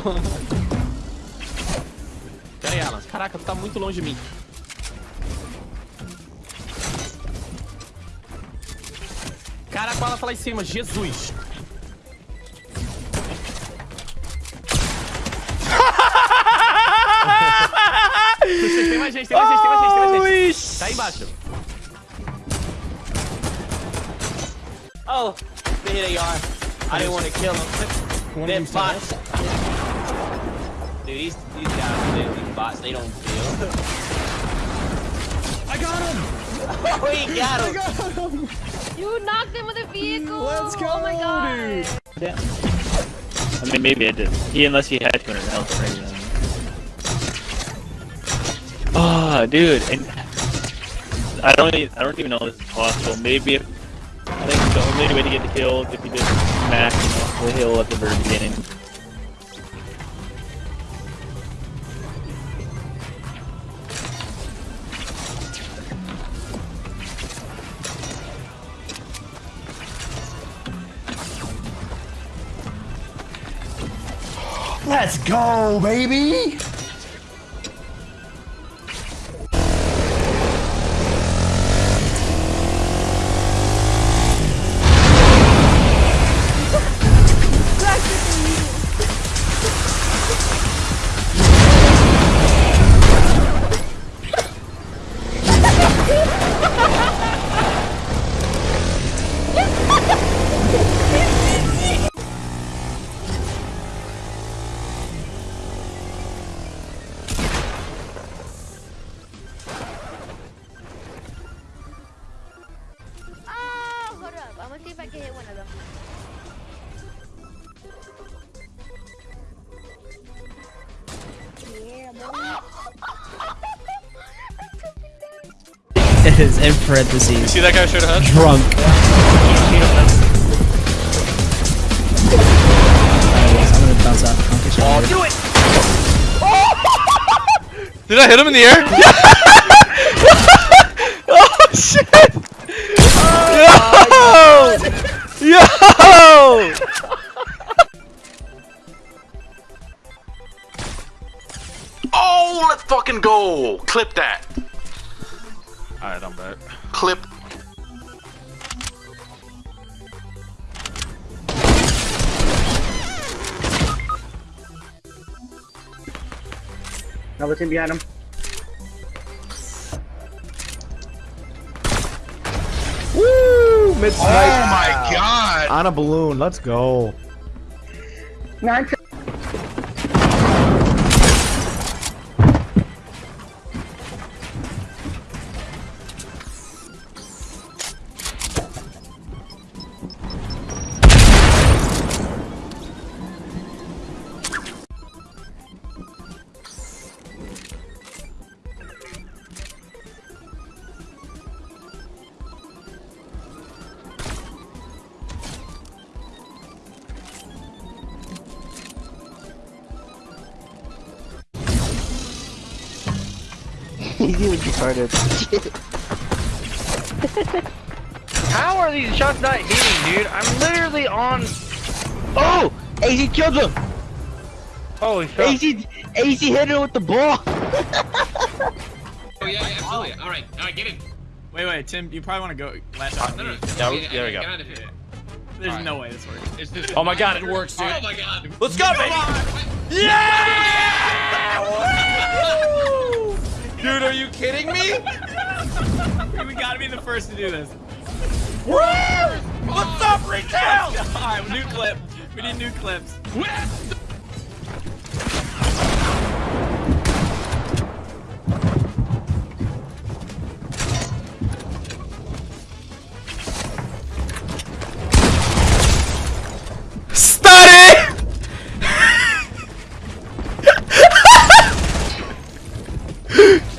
Pera aí, Alan. Caraca, tu tá muito longe de mim. Caraca, ela tá lá em cima. Jesus. tem mais gente, tem mais gente, tem mais gente, tem mais gente. Tá aí embaixo. Oh, there they are. I didn't want to kill them. They're bots. Dude, these, these guys, they, these bots, they don't kill. I got him! oh, he got him! You knocked him with a vehicle. Let's go, Oh my god. dude. I mean, maybe I did. He, unless he had 200 health already. Then. Oh, ah, dude, and I don't, even, I don't even know if this is possible. Maybe if I think the only way to get the kill is if you just smash the hill at the very beginning. Let's go, baby! I'm gonna see if I can hit one of them. Yeah, boy. It is in parentheses. See that guy straight ahead? Drunk. I'm gonna bounce out. I'll catch you later. Do it! Did I hit him in the air? oh shit! Fucking go! Clip that. Alright, I'm back. Clip. Another team behind him. Woo! Mid Oh my god! On a balloon. Let's go. Nine. How are these shots not hitting, dude? I'm literally on. Oh! AZ killed him! Holy shit. AZ, AZ hit him with the ball! Oh yeah, yeah, absolutely. All right, all right, get in. Wait, wait, Tim, you probably want to go last shot. No, no, no. Yeah, Yeah, there we go. get out of here. There's Alright. no way this works. It's just- Oh my god, it works, dude. Oh my god. Let's go, baby! Yeah! Dude, are you kidding me? we gotta be the first to do this. Woo! What's up, retail? Alright, new clip. We need new clips. Study!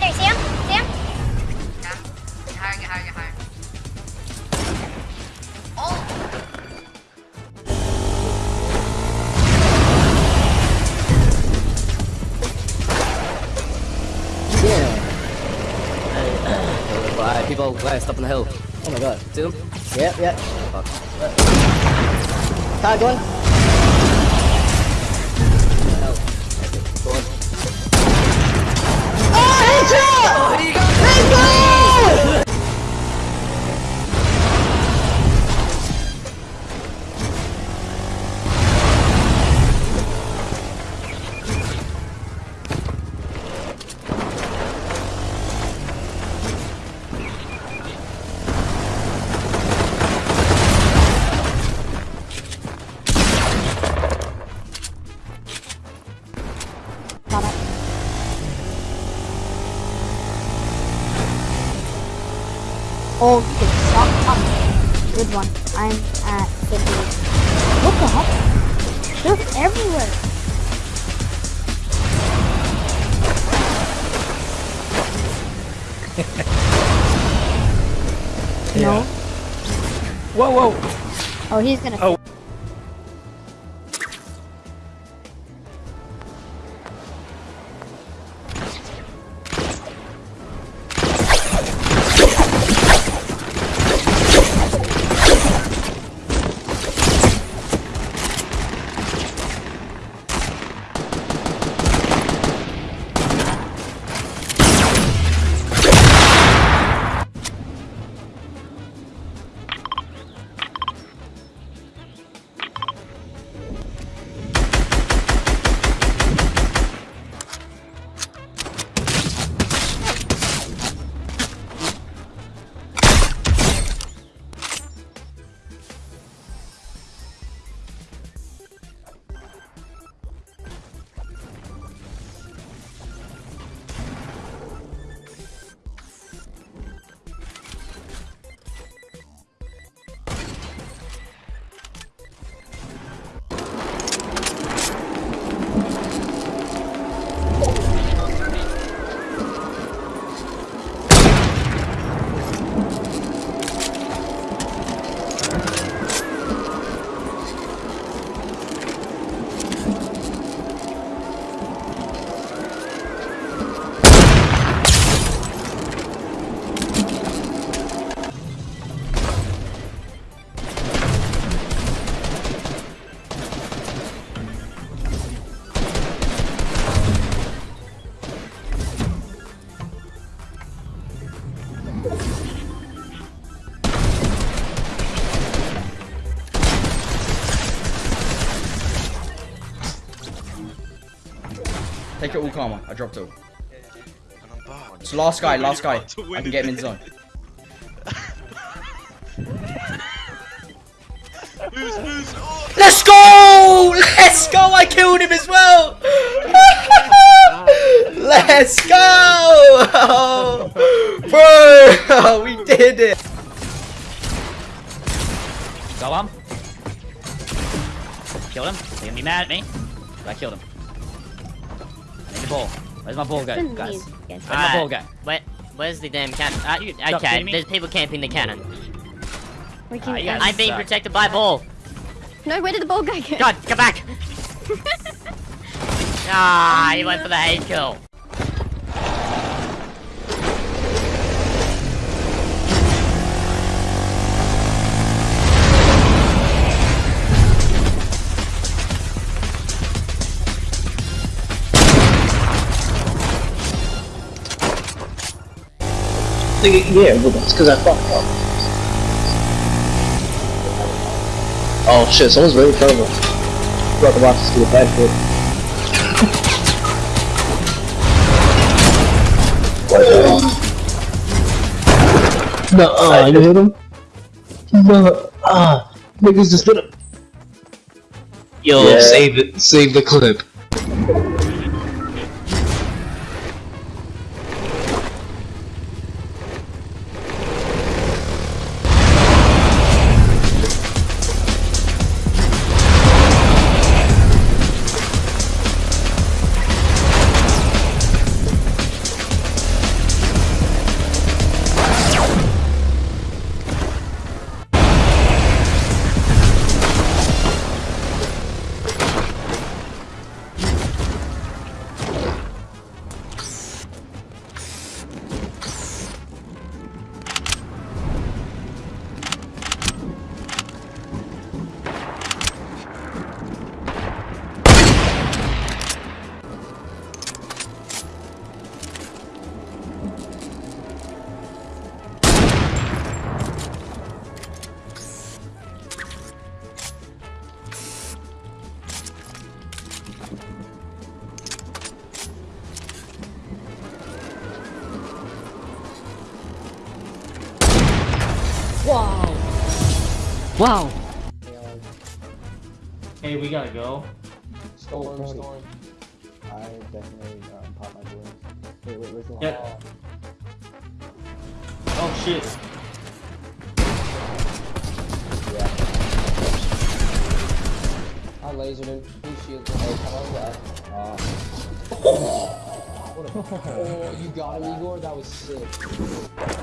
right there. See him? See him? Yeah. Get higher, get higher, get higher. Oh! Why people last up on the hill? Oh my god. See them? Yep, yep. Fuck. Tag one. No. Oh, okay. Stop. Stop. Good one. I'm at 58. What the heck? They're everywhere. No. Whoa, whoa. Oh, he's gonna. Oh. Take it all karma. I dropped it all. It's last guy, last guy. I can get him in zone. Let's go! Let's go! I killed him as well! Let's go! Bro! We did it! Go on. Killed him. You're gonna be mad at me. But I killed him. My ball go, Couldn't guys? leave, guys. Where's my ball go? Where, where's the damn cannon? Uh, You- stop okay, kidding there's people camping the cannon. We can, you I'm being protected by ball. No, where did the ball go? God, come back! ah, he went for the hate kill. Yeah, well, that's because I fucked up. Oh shit, someone's right in front of us. Brought the boxes to the bed foot. No, uh, you hit him? No, ah, niggas just hit him. Yo, save it, save the clip. Wow. Hey, we gotta go. Storm, storm. I definitely um, pop my balloons. Wait, wait, where's the Yeah. Oh shit. I lasered him. He shields him. Hey, come on, left. Uh, what oh, you got him, Igor? That was sick.